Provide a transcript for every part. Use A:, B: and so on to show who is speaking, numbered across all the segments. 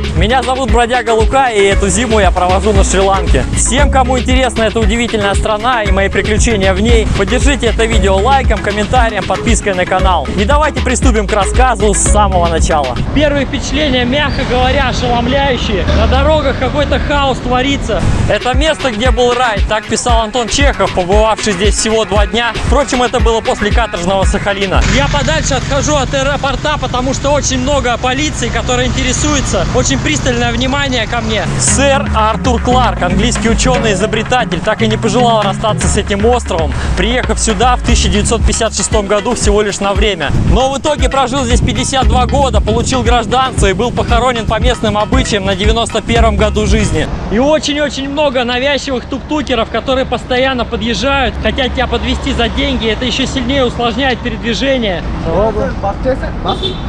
A: привет! Меня зовут Бродяга Лука, и эту зиму я провожу на Шри-Ланке. Всем, кому интересна эта удивительная страна и мои приключения в ней, поддержите это видео лайком, комментарием, подпиской на канал. И давайте приступим к рассказу с самого начала. Первые впечатления, мягко говоря, ошеломляющие. На дорогах какой-то хаос творится. Это место, где был рай, так писал Антон Чехов, побывавший здесь всего два дня. Впрочем, это было после каторжного Сахалина. Я подальше отхожу от аэропорта, потому что очень много полиции, которая интересуется. Очень пристальное внимание ко мне. Сэр Артур Кларк, английский ученый-изобретатель, так и не пожелал расстаться с этим островом, приехав сюда в 1956 году всего лишь на время. Но в итоге прожил здесь 52 года, получил гражданство и был похоронен по местным обычаям на 91 году жизни. И очень-очень много навязчивых тук-тукеров, которые постоянно подъезжают, хотят тебя подвести за деньги. Это еще сильнее усложняет передвижение.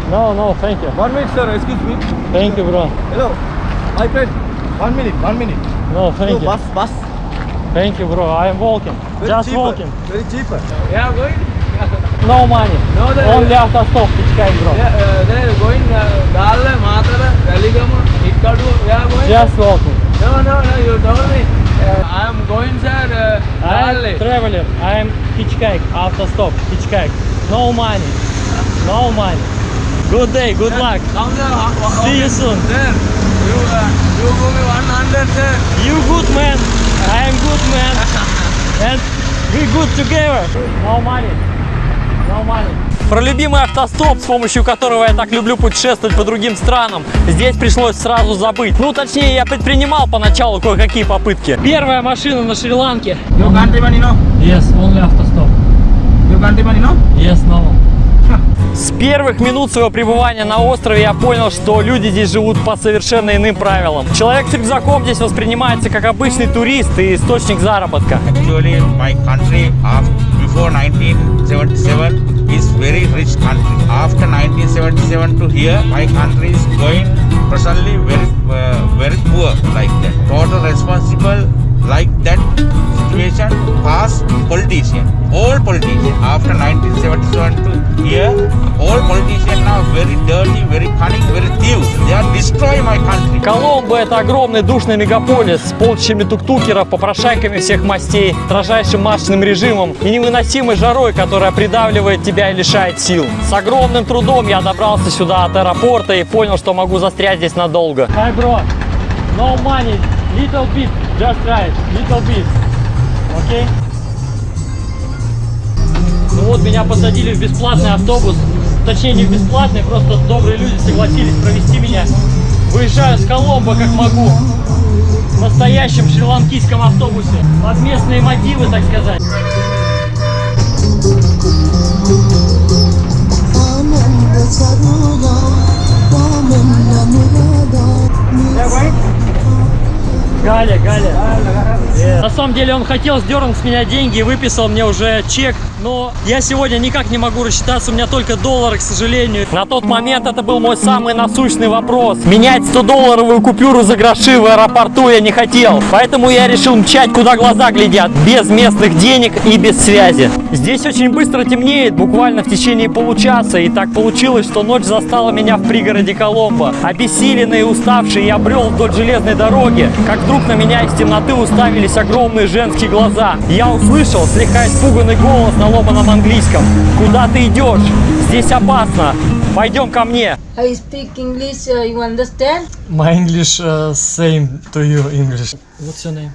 A: No, no, thank you.
B: One minute, sir. Excuse me.
A: Thank you, bro.
B: Hello. My friend. One minute. One minute.
A: No,
B: So,
A: thank you.
B: bus, bus.
A: Thank you, bro. I am walking.
B: Very
A: Just
B: cheaper.
A: walking.
B: Very cheaper.
C: Yeah, going.
A: No money.
C: No, there-
A: Only after stop. Hitchhike, bro.
C: Yeah, uh, they're going. Uh, Dalla, Matala, Raligama, Ikkadu. Yeah, going.
A: Just walking.
C: No, no, no. You told me. Uh, I am going, sir. Uh,
A: I am traveler. I am hitchhike. After stop. Hitchhike. No money. No money. Good day. Good luck. See you soon.
C: Sir, you uh, you give me 100, sir.
A: You good man. I am good man. And we good together. No money. No money. Про любимый автостоп, с помощью которого я так люблю путешествовать по другим странам, здесь пришлось сразу забыть. Ну, точнее, я предпринимал поначалу кое-какие попытки. Первая машина на Шри-Ланке.
B: Your countryman, you know?
A: Yes, only автостоп.
B: Your countryman, you know?
A: Yes, no. С первых минут своего пребывания на острове я понял, что люди здесь живут по совершенно иным правилам. Человек с рюкзаком здесь воспринимается как обычный турист и источник заработка.
D: Actually, my country after, before 1977 is very rich country. After 1977 to here, my country is going presently very uh, like that situation past politician. All politician after 1977 to here, all politicians now very dirty, very cunning, very thieves. They are destroying my country.
A: Коломбо – это огромный душный мегаполис с полчищами тук-тукеров, попрошайками всех мастей, строжайшим масочным режимом и невыносимой жарой, которая придавливает тебя и лишает сил. С огромным трудом я добрался сюда от аэропорта и понял, что могу застрять здесь надолго. Hi, bro. No money. Little bit. Just right. Little bit. Okay? Ну вот, меня посадили в бесплатный автобус. Точнее, не в бесплатный, просто добрые люди согласились провести меня. Выезжаю с Коломбо, как могу. В настоящем шри-ланкийском автобусе. Под местные мотивы, так сказать. Галя, Галя. На самом деле он хотел сдернуть с меня деньги и выписал мне уже чек, но я сегодня никак не могу рассчитаться, у меня только доллары, к сожалению. На тот момент это был мой самый насущный вопрос. Менять 100-долларовую купюру за гроши в аэропорту я не хотел, поэтому я решил мчать, куда глаза глядят, без местных денег и без связи. Здесь очень быстро темнеет, буквально в течение получаса, и так получилось, что ночь застала меня в пригороде Коломбо. Обессиленный и уставший, я брел вдоль железной дороги, как вдруг на меня из темноты уставились огромные женские глаза. Я услышал слегка испуганный голос на ломаном английском. «Куда ты идешь? Здесь опасно! Пойдем ко мне!»
E: I speak English, uh, you understand?
A: My English uh, same to you English. What's your name?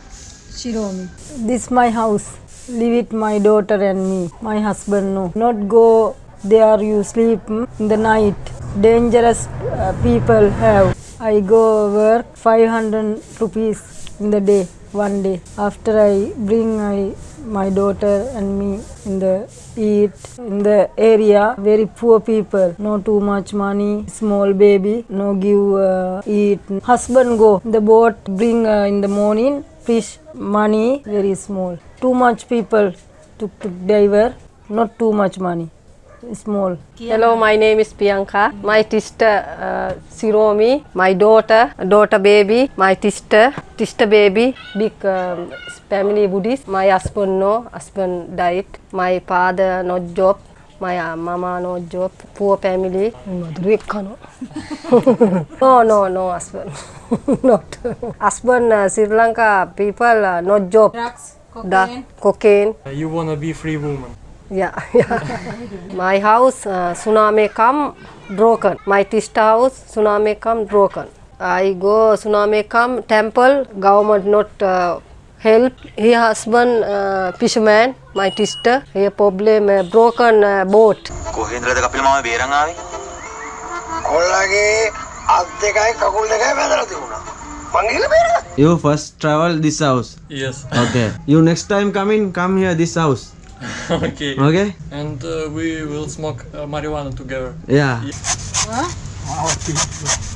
E: Shiromi. This my house. Live with my daughter and me. My husband no. Not go there you sleep mm, in the night. Dangerous uh, people have. I go work 500 rupees in the day, one day. After I bring my, my daughter and me in the eat in the area. Very poor people. No too much money. Small baby. No give uh, eat. Husband go the boat bring uh, in the morning fish money. Very small. Too much people to, to diver not too much money small.
F: Hello, my name is Priyanka. My sister uh, Siromi, my daughter, daughter baby, my sister, sister baby, big um, family Buddhist. My husband no, husband died. My father no job. My uh, mama no job, poor family. no, no, no husband. Not husband uh, Sri Lanka people uh, no job.
E: Drugs,
F: cocaine. Cocaine.
A: You wanna be free woman.
F: Yeah, yeah. My house uh, tsunami come broken. My sister house tsunami come broken. I go tsunami come temple government not uh, help. He husband uh, fisherman. My sister he problem uh, broken uh, boat.
G: කොහෙන්ද්‍රද කපිල මම බේරන් ආවේ?
H: කොල්ලගේ අත් දෙකයි කකුල් දෙකයි වැදලා තිබුණා. මං ගිහලා බේරගත්තා.
I: You first travel this house.
A: Yes.
I: Okay. You next time come in, come here this house.
A: okay.
I: Okay.
A: And uh, we will smoke uh, marijuana together.
I: Yeah.
A: yeah.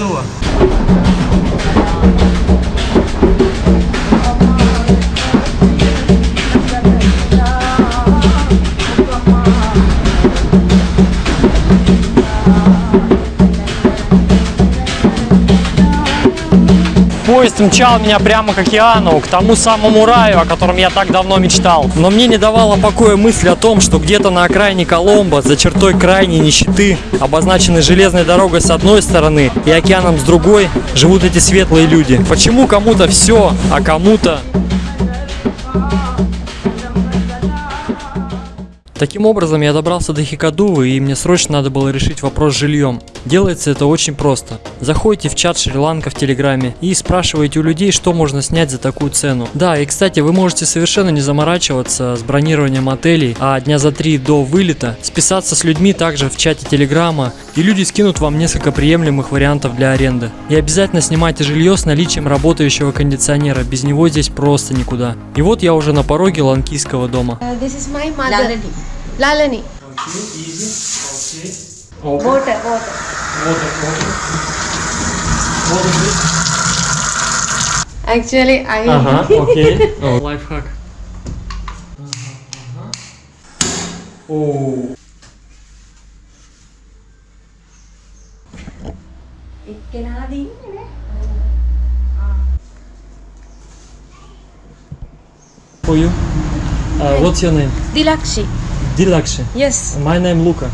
A: doa. Поезд мчал меня прямо к океану, к тому самому раю, о котором я так давно мечтал. Но мне не давала покоя мысль о том, что где-то на окраине Коломбо, за чертой крайней нищеты, обозначенной железной дорогой с одной стороны и океаном с другой, живут эти светлые люди. Почему кому-то все, а кому-то Таким образом, я добрался до Хикадувы, и мне срочно надо было решить вопрос с жильем. Делается это очень просто. Заходите в чат Шри-Ланка в Телеграме и спрашиваете у людей, что можно снять за такую цену. Да, и кстати, вы можете совершенно не заморачиваться с бронированием отелей, а дня за три до вылета списаться с людьми также в чате Телеграма, и люди скинут вам несколько приемлемых вариантов для аренды. И обязательно снимайте жилье с наличием работающего кондиционера, без него здесь просто никуда. И вот я уже на пороге ланкийского дома.
J: this is my mother. Lalani. Water, water. Actually, I.
A: Uh huh. Okay. oh, life hack. Uh -huh. Oh. For you. Uh, what's your name?
J: Dilakshi.
A: Dilakshi.
J: Yes.
A: My name Luca.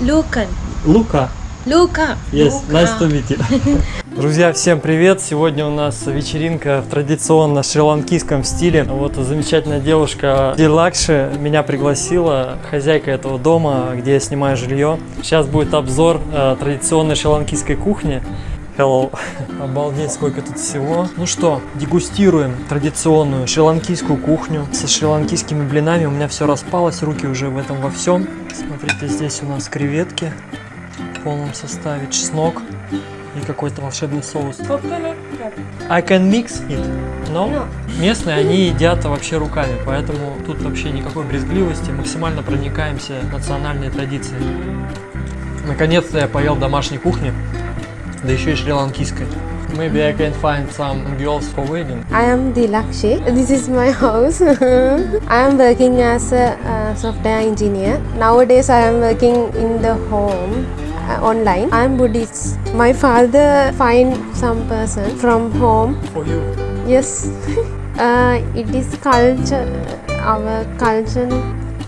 J: Luca.
A: Luca.
J: Luca.
A: Yes.
J: Luca.
A: Nice to meet you. Друзья, всем привет! Сегодня у нас вечеринка в традиционно шри-ланкийском стиле. Вот замечательная девушка Дилакши меня пригласила, хозяйка этого дома, где я снимаю жилье. Сейчас будет обзор э, традиционной шри-ланкийской кухни. Hello. Обалдеть, сколько тут всего. Ну что, дегустируем традиционную шри-ланкийскую кухню со шри-ланкийскими блинами. У меня все распалось, руки уже в этом во всем. Смотрите, здесь у нас креветки в полном составе, чеснок и какой-то волшебный соус. I can mix it. Но местные, они едят вообще руками, поэтому тут вообще никакой брезгливости, максимально проникаемся национальной традицией. Наконец-то я поел домашней кухни, да еще и шри-ланкийской. Maybe I can find some girls for wedding.
J: I am Dilakshi. This is my house. I am working as a uh, software engineer. Nowadays, I am working in the home uh, online. I am Buddhist. My father find some person from home.
A: For you.
J: Yes, uh, it is culture. Our culture.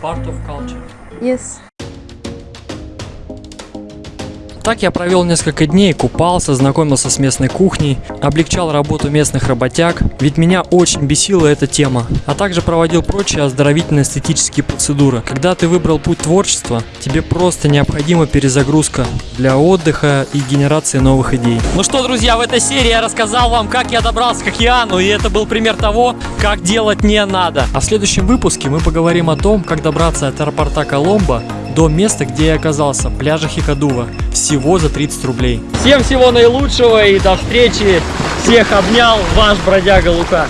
A: Part of culture.
J: Yes.
A: Так я провел несколько дней, купался, знакомился с местной кухней, облегчал работу местных работяг, ведь меня очень бесила эта тема, а также проводил прочие оздоровительные эстетические процедуры. Когда ты выбрал путь творчества, тебе просто необходима перезагрузка для отдыха и генерации новых идей. Ну что, друзья, в этой серии я рассказал вам, как я добрался к океану, и это был пример того, как делать не надо. А в следующем выпуске мы поговорим о том, как добраться от аэропорта Коломбо до места, где я оказался, пляжа Хикадува, всего за 30 рублей. Всем всего наилучшего и до встречи. Всех обнял, ваш бродяга Лука.